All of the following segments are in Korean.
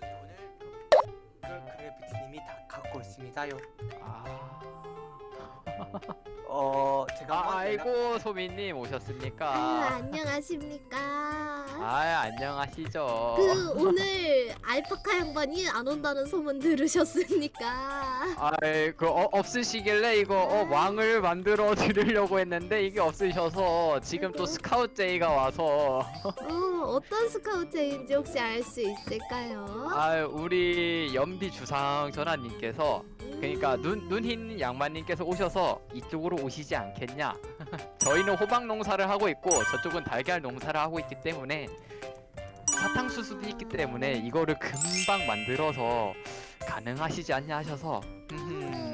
돈을 그 그래비티님이 다 갖고 있습니다요. 아, 어 제가 아 아이고 소민님 오셨습니까? 아유 안녕하십니까. 아 안녕하시죠. 그 오늘 알파카 양반이 안 온다는 소문 들으셨습니까? 아이 그 어, 없으시길래 이거 어, 왕을 만들어 드리려고 했는데 이게 없으셔서 지금 또 아이고. 스카우트 제이가 와서 어 어떤 스카우트인지 혹시 알 수 있을까요? 아 우리 연비 주상 전하님께서 그러니까 눈 눈 흰 양반님께서 오셔서 이쪽으로 오시지 않겠냐? 저희는 호박 농사를 하고 있고 저쪽은 달걀 농사를 하고 있기 때문에 사탕수수도 있기 때문에 이거를 금방 만들어서 가능하시지 않냐 하셔서 음, 음,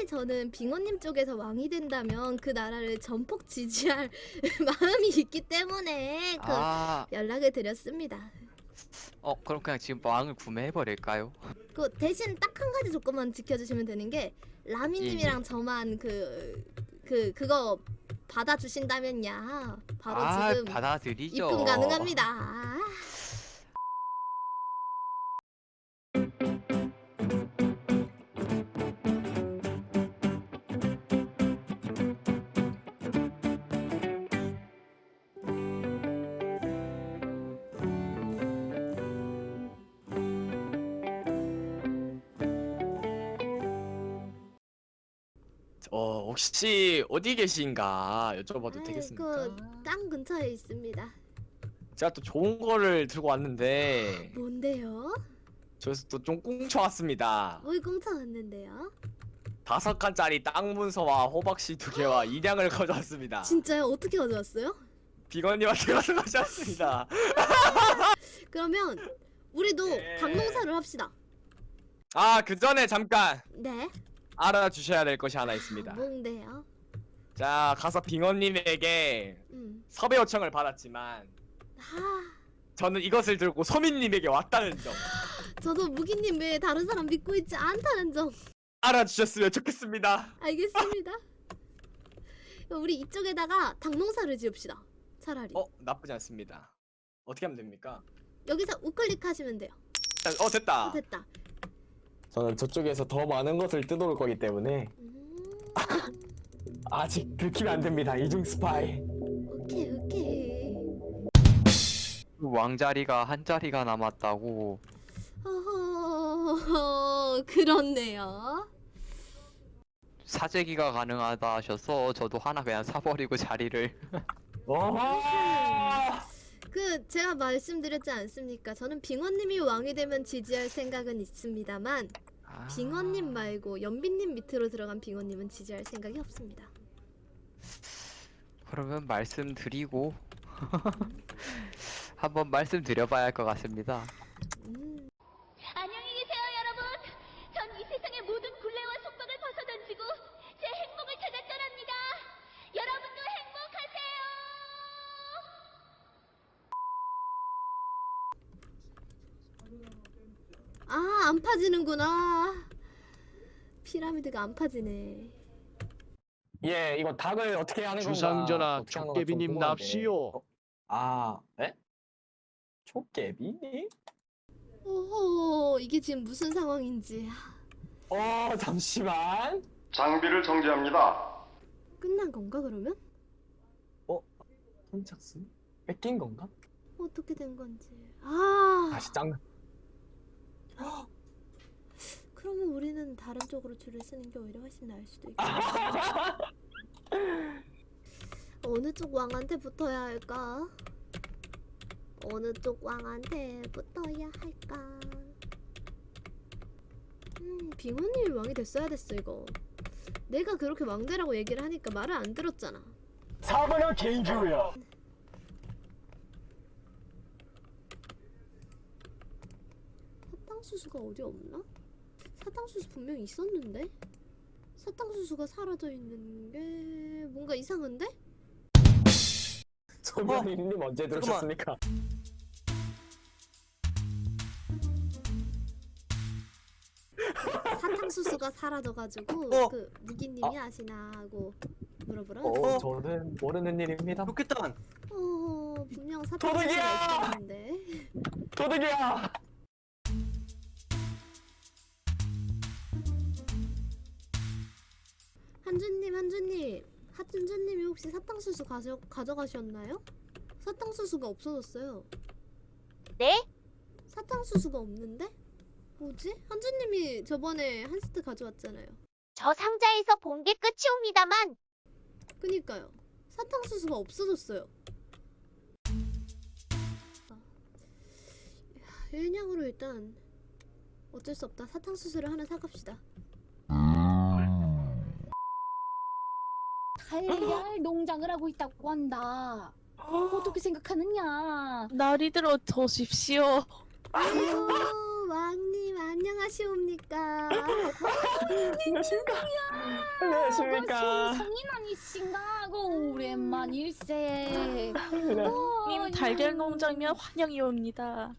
차라리 저는 빙어님 쪽에서 왕이 된다면 그 나라를 전폭 지지할 마음이 있기 때문에 그 아, 연락을 드렸습니다. 어 그럼 그냥 지금 왕을 구매해 버릴까요? 그 대신 딱 한 가지 조건만 지켜주시면 되는 게 예, 라미님이랑 저만 그 그 그, 거 받아주신다면야 바로 아, 지금 받아들이죠. 입금 가능합니다. 어 혹시 어디 계신가 여쭤봐도 되겠습니까? 그땅 근처에 있습니다. 제가 또 좋은 거를 들고 왔는데 뭔데요? 저에서 또 좀 꽁쳐왔습니다. 뭘 꽁쳐왔는데요? 다섯 칸짜리 땅 문서와 호박씨 두 개와 인양을 가져왔습니다. 진짜요? 어떻게 가져왔어요? 비건님한테 가서 가져왔습니다. 그러면 우리도 네. 닭농사를 합시다. 아 그 전에 잠깐 네. 알아주셔야 될 것이 하나 있습니다. 뭔데요? 자 가서 빙원님에게 음. 섭외 요청을 받았지만 아, 저는 이것을 들고 소민님에게 왔다는 점 저도 무기님 외에 다른 사람 믿고 있지 않다는 점 알아주셨으면 좋겠습니다. 알겠습니다. 우리 이쪽에다가 닭농사를 지읍시다. 차라리. 어 나쁘지 않습니다. 어떻게 하면 됩니까? 여기서 우클릭 하시면 돼요. 어 됐다. 어, 됐다. 저는 저쪽에서 더 많은 것을 뜯어올 거기 때문에 음, 아직 들키면 안 됩니다. 이중 스파이. 오케이 오케이. 왕자리가 한 자리가 남았다고. 어허, 그렇네요. 사재기가 가능하다 하셔서 저도 하나 그냥 사버리고 자리를 어허! 그 제가 말씀드렸지 않습니까? 저는 빙원님이 왕이 되면 지지할 생각은 있습니다만 아, 빙원님 말고 연빈님 밑으로 들어간 빙원님은 지지할 생각이 없습니다. 그러면 말씀드리고 한번 말씀드려봐야 할 것 같습니다 음, 안녕히 계세요, 여러분. 전 이 세상의 모든 굴레와 속박을 벗어던지고 제 행복을 찾아 떠납니다. 여러분도 행복하세요. 아, 안 파지는구나. 피라미드가 안 파지네. 예, 이거 닭을 어떻게 하는 건가? 주상전하 어떻게 하는 건가 좀 촉개비님 궁금한데. 납시오. 어? 아, 에? 촉개비? 오호, 이게 지금 무슨 상황인지 어, 잠시만. 장비를 정지합니다. 끝난 건가 그러면? 선착순? 뺏긴 건가? 어떻게 된 건지. 아, 다시 짱. 그러면 우리는 다른 쪽으로 줄을 쓰는 게 오히려 훨씬 나을 수도 있겠다. 어느 쪽 왕한테 붙어야 할까? 어느 쪽 왕한테 붙어야 할까? 음, 빙호님이 왕이 됐어야 됐어 이거. 내가 그렇게 왕대라고 얘기를 하니까 말을 안 들었잖아. 사번은 개인주의야. 사탕수수가 어디 없나? 사탕수수 분명히 있었는데? 사탕수수가 사라져 있는 게 뭔가 이상한데? 소변님 언제 들으셨습니까? 사탕수수가 사라져가지고 어. 그 무기님이 아 시나 하고 브라브라. 어, 저는 모르는 일입니다. 좋겠다. 어, 분명! 사탕수수가 있었는데. 도둑이야! 한준님, 한준님. 하준준님이 혹시 사탕수수 가져, 가져가셨나요? 사탕수수가 없어졌어요. 네? 사탕수수가 없는데? 뭐지? 한준님이 저번에 한 세트 가져왔잖아요. 저 상자에서 본 게 끝이옵니다만 그니까요. 사탕수수가 없어졌어요. 아. 일냥으로 일단 어쩔 수 없다. 사탕수수를 하나 사갑시다. 달걀 농장을 하고 있다고 한다. 어떻게 생각하느냐? 날이 들어 저십시오. 아이고 왕님 안녕하시옵니까? 안녕하십니까. 성인 아니신가? 고 오랜만 일세. 어, 님 달걀 농장이면 환영이옵니다.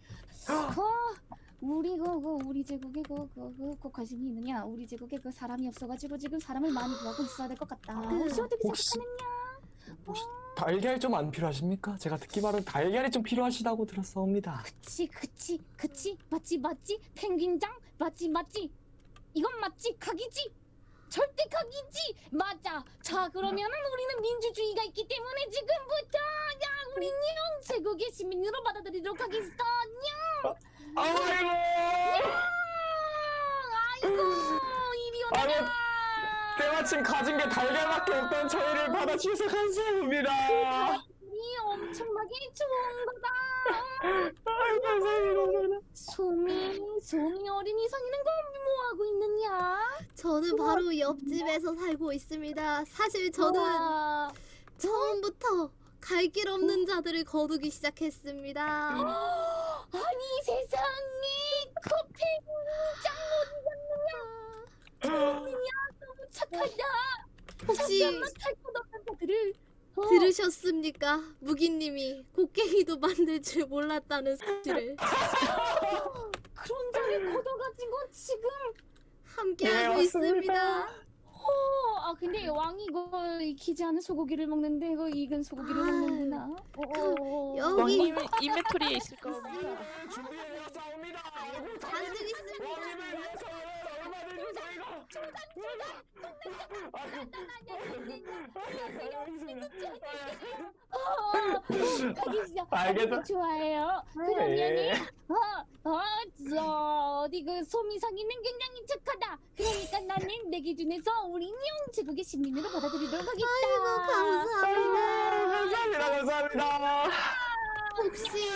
그 우리 그, 그 우리 제국에 그그그 그 관심이 있느냐? 우리 제국에 그 사람이 없어가지고 지금 사람을 많이 구하고 있어야 될 것 같다. 혹시 어떻게 혹시- 생각하느냐? 혹시 달걀 좀 안 필요하십니까? 제가 듣기만은 달걀이 좀 필요하시다고 들었사옵니다. 그치 그치 그치. 맞지 맞지? 펭귄장? 맞지 맞지? 이건 맞지? 각이지? 절대 각이지? 맞아. 자 그러면은 우리는 민주주의가 있기 때문에 지금부터 야 우리 냥 제국의 시민으로 받아들이도록 하겠어. 냥 아이고! 아이고 이리 아니, 오너라 때마침 가진 게 달걀밖에 없던 저희를 받아주셔서 감사합니다. 이 엄청나게 좋은 거다 아유, 감사합니다. 소미 소미 어린이 상이는 건 뭐하고 있느냐 저는 바로 옆집에서 살고 있습니다. 사실 저는 우와. 처음부터 갈 길 없는 자들을 거두기 시작했습니다. 아니 세상에 커피장 어디 갔느냐 너무 착하다 혹시 잠깐만 자들을 어, 들으셨습니까? 무기님이 곡괭이도 만들 줄 몰랐다는 사실을 그런 자를 걷어가지고 지금 함께하고 네, 있습니다. 어, 아 근데 왕이 이거 익히지 않은 소고기를 먹는데 이거 익은 소고기를 아, 먹는구나 어, 여기 왕님 인벤토리에 있을 겁니다. 알겠어. 좋아해요. 그러면은 예. 어, 어, 저 어디 그 소미상이는 굉장히 착하다. 그러니까 나는 내 기준에서 우리 인형 제국의 시민으로 받아들이도록 하겠다. 아이고 감사합니다. 감사합니다. 감사합니다. 혹시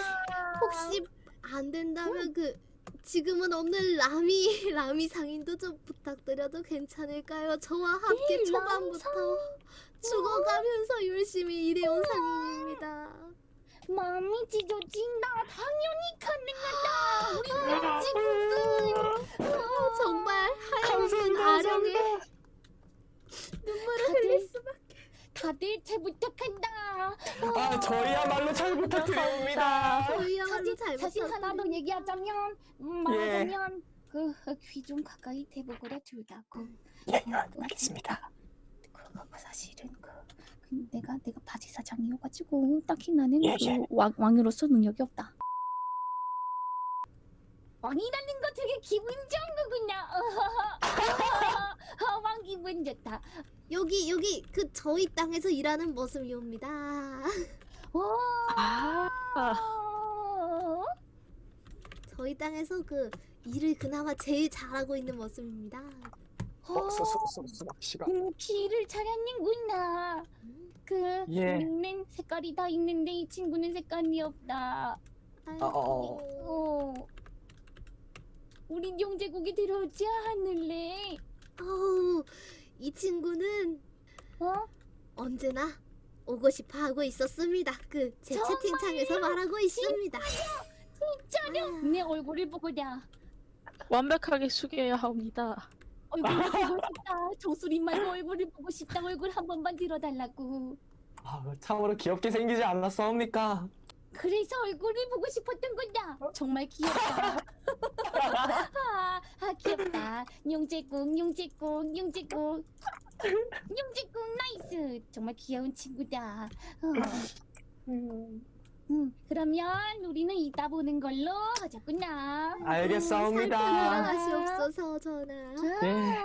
혹시 안 된다면 그 지금은 없는 라미 라미 상인도 좀 부탁드려도 괜찮을까요? 저와 함께 이 초반부터 죽어가면서 열심히 일해온 상인입니다. 마음이 찢어진다. 당연히 가능하다. 우리 어, 정말 하얀 아령에 눈물을 흘릴 수밖에. 다들 잘 부탁한다. 아, 저희야말로 잘 부탁드립니다. 저희야말로 잘 사실 하나 더 부탁드립니다. 얘기하자면 음, 예. 말하자면 그 귀좀 가까이 대보거라 둘다고. 예, 알겠습니다. 그, 그 사실은 그, 그 내가 내가 바지 사장이어가지고 딱히 나는 예, 그 예. 왕, 왕으로서 능력이 없다. 왕이라는 거 되게 기분 좋은 거구나. 어, 왕 기분 좋다. 여기 여기 그 저희 땅에서 일하는 모습이옵니다. 와. 아, 저희 땅에서 그 일을 그나마 제일 잘하고 있는 모습입니다. 어, 수, 수, 수, 수박 씨가. 음, 길을 잘하는구나. 그 예. 우리는 색깔이 다 있는데 이 친구는 색깔이 없다. 아이고. 어, 어. 우리 영제국에 들어오지 않을래? 어우, 이 친구는 어? 언제나 오고 싶어 하고 있었습니다. 그 제 정말요? 채팅창에서 말하고 있습니다. 진짜로? 아. 내 얼굴을 보고자. 완벽하게 숙여야 합니다. 얼굴을 보고 싶다. 정수리 말고 얼굴을 보고 싶다. 얼굴 한 번만 들어달라고. 아, 참으로 귀엽게 생기지 않았사옵니까? 그래서 얼굴을 보고 싶었던 거다. 정말 귀엽다. 아, 아. 용제국, 용제국, 용제국. 용제국 nice. 정말 귀여운 친구다. 어. 음, 그러면 우리는 이따 보는 걸로 하자꾸나. 알겠사옵니다. 살펴라 하시옵소서 전하. 자, 네.